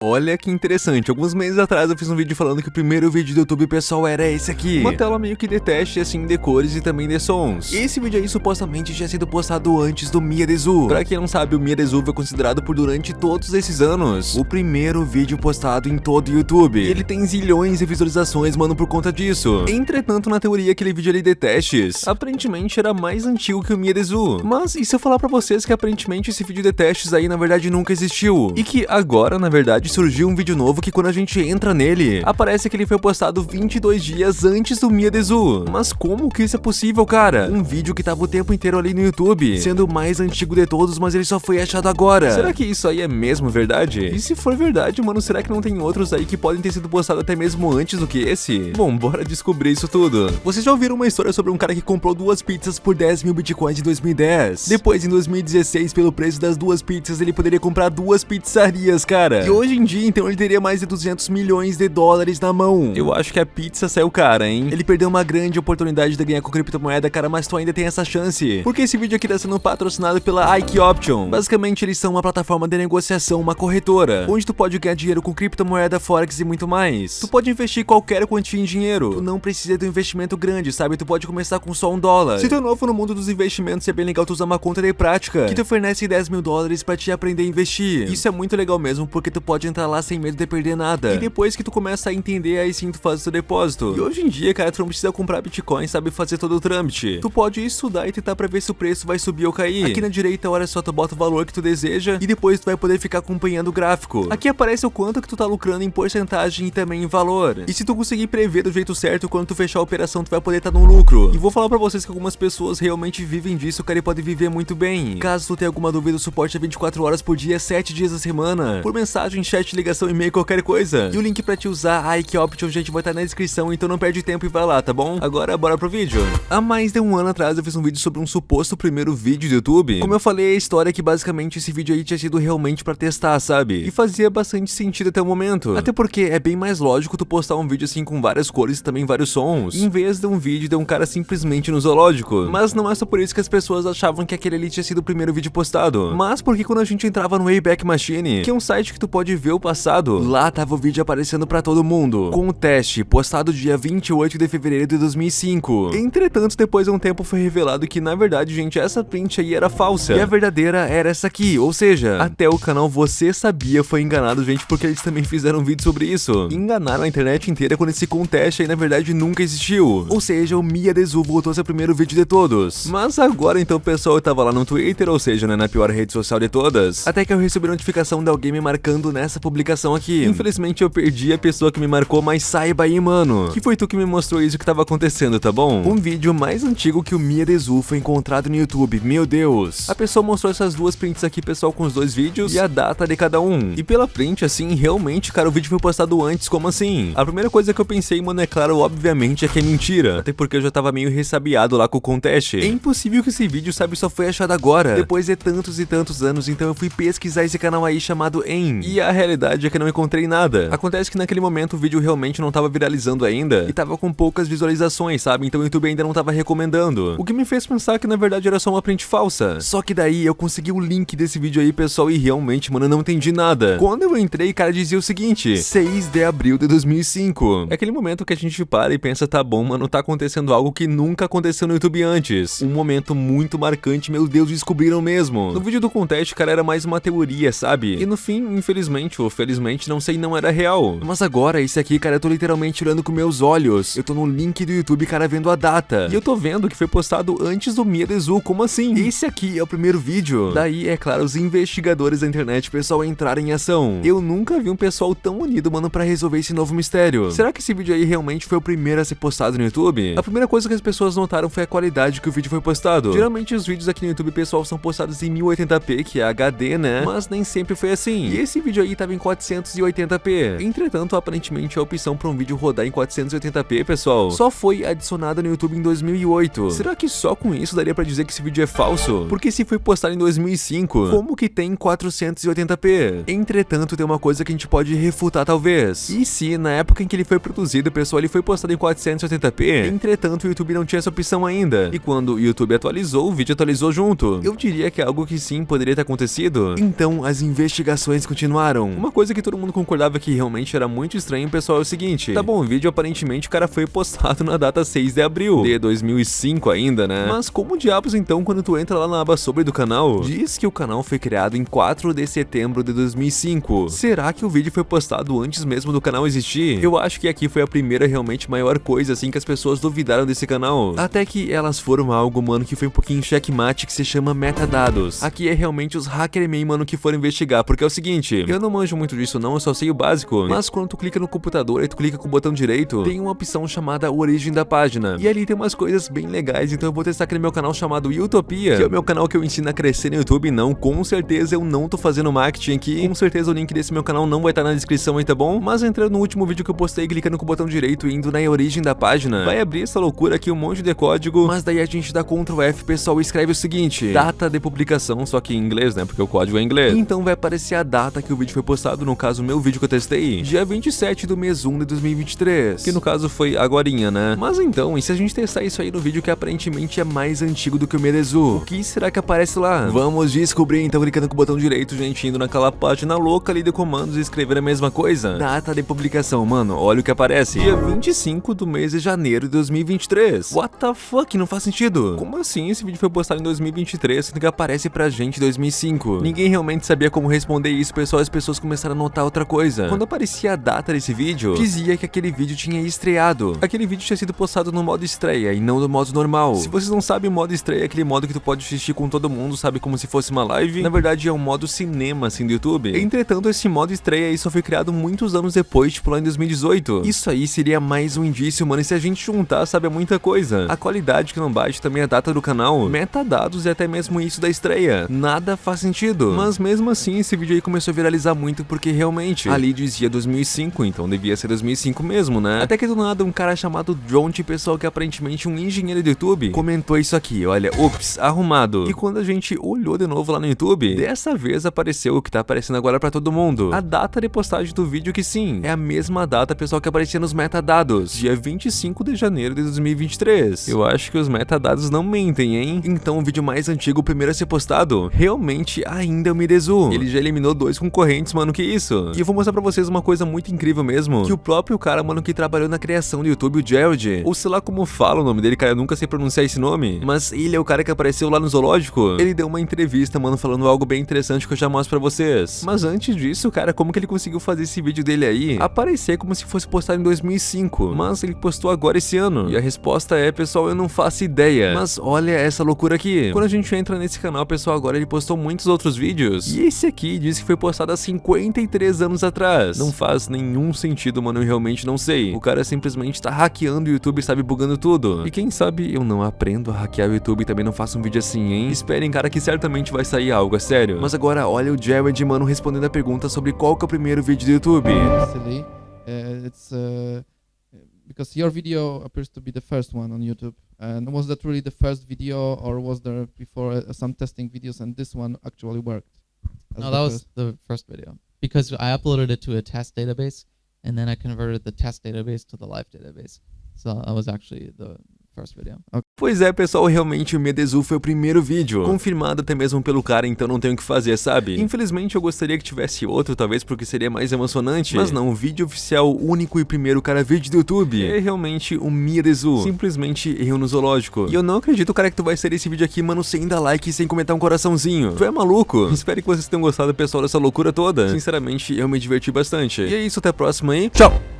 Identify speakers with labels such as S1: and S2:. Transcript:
S1: Olha que interessante, alguns meses atrás eu fiz um vídeo falando que o primeiro vídeo do YouTube pessoal era esse aqui. Uma tela meio que de teste assim de cores e também de sons. Esse vídeo aí supostamente tinha sido postado antes do Mia Dezu Pra quem não sabe, o Mia Dezu foi considerado por durante todos esses anos O primeiro vídeo postado em todo o YouTube. Ele tem zilhões de visualizações, mano, por conta disso. Entretanto, na teoria, aquele vídeo ali de testes Aparentemente era mais antigo que o Mia Dezu Mas e se eu falar pra vocês que aparentemente esse vídeo de testes aí na verdade nunca existiu? E que agora, na verdade, surgiu um vídeo novo que quando a gente entra nele, aparece que ele foi postado 22 dias antes do Mia Dezu. Mas como que isso é possível, cara? Um vídeo que tava o tempo inteiro ali no YouTube, sendo o mais antigo de todos, mas ele só foi achado agora. Será que isso aí é mesmo verdade? E se for verdade, mano, será que não tem outros aí que podem ter sido postados até mesmo antes do que esse? Bom, bora descobrir isso tudo. Vocês já ouviram uma história sobre um cara que comprou duas pizzas por 10 mil bitcoins em 2010? Depois, em 2016, pelo preço das duas pizzas, ele poderia comprar duas pizzarias, cara. E hoje em dia, então ele teria mais de 200 milhões de dólares na mão. Eu acho que a pizza saiu cara, hein? Ele perdeu uma grande oportunidade de ganhar com criptomoeda, cara, mas tu ainda tem essa chance. Porque esse vídeo aqui tá sendo patrocinado pela Ike Option. Basicamente, eles são uma plataforma de negociação, uma corretora, onde tu pode ganhar dinheiro com criptomoeda, forex e muito mais. Tu pode investir qualquer quantia em dinheiro. Tu não precisa de um investimento grande, sabe? Tu pode começar com só um dólar. Se tu é novo no mundo dos investimentos, é bem legal tu usar uma conta de prática, que te oferece 10 mil dólares pra te aprender a investir. Isso é muito legal mesmo, porque tu pode entrar lá sem medo de perder nada. E depois que tu começa a entender, aí sim tu faz o seu depósito. E hoje em dia, cara, tu não precisa comprar Bitcoin, sabe fazer todo o trâmite. Tu pode estudar e tentar pra ver se o preço vai subir ou cair. Aqui na direita, olha só, tu bota o valor que tu deseja e depois tu vai poder ficar acompanhando o gráfico. Aqui aparece o quanto que tu tá lucrando em porcentagem e também em valor. E se tu conseguir prever do jeito certo, quando tu fechar a operação, tu vai poder estar tá no lucro. E vou falar pra vocês que algumas pessoas realmente vivem disso, cara, e pode viver muito bem. Caso tu tenha alguma dúvida, o suporte é 24 horas por dia, 7 dias da semana. Por mensagem, chat, ligação, e-mail, qualquer coisa. E o link pra te usar a Ike Option, gente, vai estar na descrição, então não perde tempo e vai lá, tá bom? Agora, bora pro vídeo. Há mais de um ano atrás eu fiz um vídeo sobre um suposto primeiro vídeo do YouTube. Como eu falei, a história é que basicamente esse vídeo aí tinha sido realmente pra testar, sabe? E fazia bastante sentido até o momento. Até porque é bem mais lógico tu postar um vídeo assim com várias cores e também vários sons, em vez de um vídeo de um cara simplesmente no zoológico. Mas não é só por isso que as pessoas achavam que aquele ali tinha sido o primeiro vídeo postado. Mas porque quando a gente entrava no Wayback Machine, que é um site que tu pode ver o passado, lá tava o vídeo aparecendo pra todo mundo, com o teste, postado dia 28 de fevereiro de 2005. Entretanto, depois de um tempo foi revelado que, na verdade, gente, essa print aí era falsa, e a verdadeira era essa aqui, ou seja, até o canal Você Sabia foi enganado, gente, porque eles também fizeram um vídeo sobre isso. Enganaram a internet inteira quando esse conteste aí, na verdade, nunca existiu. Ou seja, o Mia Desu voltou o primeiro vídeo de todos. Mas agora, então, pessoal tava lá no Twitter, ou seja, né, na pior rede social de todas, até que eu recebi notificação de alguém me marcando nessa publicação aqui. Infelizmente, eu perdi a pessoa que me marcou, mas saiba aí, mano, que foi tu que me mostrou isso que tava acontecendo, tá bom? Um vídeo mais antigo que o Mia Dezu foi encontrado no YouTube, meu Deus. A pessoa mostrou essas duas prints aqui, pessoal, com os dois vídeos e a data de cada um. E pela print, assim, realmente, cara, o vídeo foi postado antes, como assim? A primeira coisa que eu pensei, mano, é claro, obviamente, é que é mentira. Até porque eu já tava meio ressabiado lá com o contest. É impossível que esse vídeo, sabe, só foi achado agora, depois de tantos e tantos anos, então eu fui pesquisar esse canal aí chamado En. E a realidade é que não encontrei nada. Acontece que naquele momento o vídeo realmente não tava viralizando ainda e tava com poucas visualizações, sabe? Então o YouTube ainda não tava recomendando. O que me fez pensar que na verdade era só uma print falsa. Só que daí eu consegui o link desse vídeo aí, pessoal, e realmente, mano, não entendi nada. Quando eu entrei, cara, dizia o seguinte: 6 de abril de 2005. É aquele momento que a gente para e pensa, tá bom, mano, tá acontecendo algo que nunca aconteceu no YouTube antes. Um momento muito marcante, meu Deus, descobriram mesmo. No vídeo do contest, cara, era mais uma teoria, sabe? E no fim, infelizmente ou felizmente, não sei, não era real. Mas agora, esse aqui, cara, eu tô literalmente olhando com meus olhos. Eu tô no link do YouTube, cara, vendo a data. E eu tô vendo que foi postado antes do Mia Dezu, como assim? Esse aqui é o primeiro vídeo. Daí, é claro, os investigadores da internet, pessoal, entraram em ação. Eu nunca vi um pessoal tão unido, mano, pra resolver esse novo mistério. Será que esse vídeo aí realmente foi o primeiro a ser postado no YouTube? A primeira coisa que as pessoas notaram foi a qualidade que o vídeo foi postado. Geralmente os vídeos aqui no YouTube, pessoal, são postados em 1080p, que é HD, né? Mas nem sempre foi assim. E esse vídeo aí tava em 480p. Entretanto, aparentemente a opção para um vídeo rodar em 480p, pessoal, só foi adicionada no YouTube em 2008. Será que só com isso daria pra dizer que esse vídeo é falso? Porque se foi postado em 2005, como que tem 480p? Entretanto, tem uma coisa que a gente pode refutar talvez. E se na época em que ele foi produzido, pessoal, ele foi postado em 480p, entretanto o YouTube não tinha essa opção ainda. E quando o YouTube atualizou, o vídeo atualizou junto. Eu diria que é algo que sim poderia ter acontecido. Então as investigações continuaram. Então, uma coisa que todo mundo concordava que realmente era muito estranho, pessoal, é o seguinte. Tá bom, o vídeo aparentemente o cara foi postado na data 6 de abril de 2005 ainda, né? Mas como diabos então quando tu entra lá na aba sobre do canal, diz que o canal foi criado em 4 de setembro de 2005. Será que o vídeo foi postado antes mesmo do canal existir? Eu acho que aqui foi a primeira realmente maior coisa assim que as pessoas duvidaram desse canal. Até que elas foram algo, mano, que foi um pouquinho checkmate que se chama metadados. Aqui é realmente os hackermen, mano, que foram investigar, porque é o seguinte, eu não manjo muito disso não, eu só sei o básico, mas quando tu clica no computador e tu clica com o botão direito, tem uma opção chamada origem da página. E ali tem umas coisas bem legais, então eu vou testar aqui no meu canal chamado Utopia, que é o meu canal que eu ensino a crescer no YouTube, não, com certeza eu não tô fazendo marketing aqui, com certeza o link desse meu canal não vai estar na descrição aí, tá bom? Mas entrando no último vídeo que eu postei, clicando com o botão direito e indo na origem da página, vai abrir essa loucura aqui, um monte de código, mas daí a gente dá Ctrl F, pessoal, e escreve o seguinte, data de publicação, só que em inglês, né, porque o código é em inglês. Então vai aparecer a data que o vídeo foi postado, no caso, meu vídeo que eu testei, dia 27 do mês 1 de 2023, que no caso foi agorinha, né? Mas então, e se a gente testar isso aí no vídeo que aparentemente é mais antigo do que o Merezu, o que será que aparece lá? Vamos descobrir, então, clicando com o botão direito, gente, indo naquela página louca ali de comandos e escrever a mesma coisa. Data de publicação, mano, olha o que aparece. Dia 25 do mês de janeiro de 2023. What the fuck? Não faz sentido. Como assim esse vídeo foi postado em 2023, sendo que aparece pra gente em 2005? Ninguém realmente sabia como responder isso, pessoal, as pessoas começaram a notar outra coisa. Quando aparecia a data desse vídeo, dizia que aquele vídeo tinha estreado. Aquele vídeo tinha sido postado no modo estreia e não no modo normal. Se vocês não sabem, o modo estreia é aquele modo que tu pode assistir com todo mundo, sabe, como se fosse uma live. Na verdade, é um modo cinema, assim, do YouTube. Entretanto, esse modo estreia aí só foi criado muitos anos depois, tipo lá em 2018. Isso aí seria mais um indício, mano, e se a gente juntar, sabe, é muita coisa. A qualidade que não bate, também a data do canal, metadados e até mesmo isso da estreia. Nada faz sentido. Mas mesmo assim, esse vídeo aí começou a viralizar muito porque realmente ali dizia 2005, então devia ser 2005 mesmo, né? Até que do nada um cara chamado Dronte, pessoal que é aparentemente um engenheiro do YouTube, comentou isso aqui, olha, ups, arrumado. E quando a gente olhou de novo lá no YouTube, dessa vez apareceu o que tá aparecendo agora pra todo mundo. A data de postagem do vídeo que sim, é a mesma data, pessoal, que aparecia nos metadados, dia 25 de janeiro de 2023. Eu acho que os metadados não mentem, hein? Então o vídeo mais antigo, o primeiro a ser postado, realmente ainda é o Mirezu. Ele já eliminou dois concorrentes, mano, que isso? E eu vou mostrar pra vocês uma coisa muito incrível mesmo, que o próprio cara, mano, que trabalhou na criação do YouTube, o Jared, ou sei lá como fala o nome dele, cara, eu nunca sei pronunciar esse nome, mas ele é o cara que apareceu lá no zoológico. Ele deu uma entrevista, mano, falando algo bem interessante que eu já mostro pra vocês. Mas antes disso, cara, como que ele conseguiu fazer esse vídeo dele aí aparecer como se fosse postado em 2005? Mas ele postou agora esse ano. E a resposta é, pessoal, eu não faço ideia. Mas olha essa loucura aqui. Quando a gente entra nesse canal, pessoal, agora ele postou muitos outros vídeos. E esse aqui diz que foi postado há 53 anos atrás. Não faz nenhum sentido, mano, eu realmente não sei. O cara simplesmente tá hackeando o YouTube, sabe, bugando tudo. E quem sabe eu não aprendo a hackear o YouTube e também não faço um vídeo assim, hein? Esperem, cara, que certamente vai sair algo, é sério. Mas agora, olha o Jared, mano, respondendo a pergunta sobre qual que é o primeiro vídeo do YouTube.
S2: silly. Uh, it's uh, because your video appears to be the first one on YouTube. And was that really the first video, or was there before uh, some testing videos, and this one actually worked? As
S3: No, that was
S2: first?
S3: the first video because I uploaded it to a test database and then I converted the test database to the live database. So that was actually the video.
S1: Pois é, pessoal, realmente o Medezu foi o primeiro vídeo. Confirmado até mesmo pelo cara, então não tenho o que fazer, sabe? Infelizmente eu gostaria que tivesse outro, talvez porque seria mais emocionante. Mas não, o vídeo oficial, único e primeiro cara vídeo do YouTube é realmente o Medezu. Simplesmente eu no zoológico. E eu não acredito, cara, que tu vai ser esse vídeo aqui, mano, sem dar like e sem comentar um coraçãozinho. Tu é maluco? Espero que vocês tenham gostado, pessoal, dessa loucura toda. Sinceramente, eu me diverti bastante. E é isso, até a próxima aí. Tchau!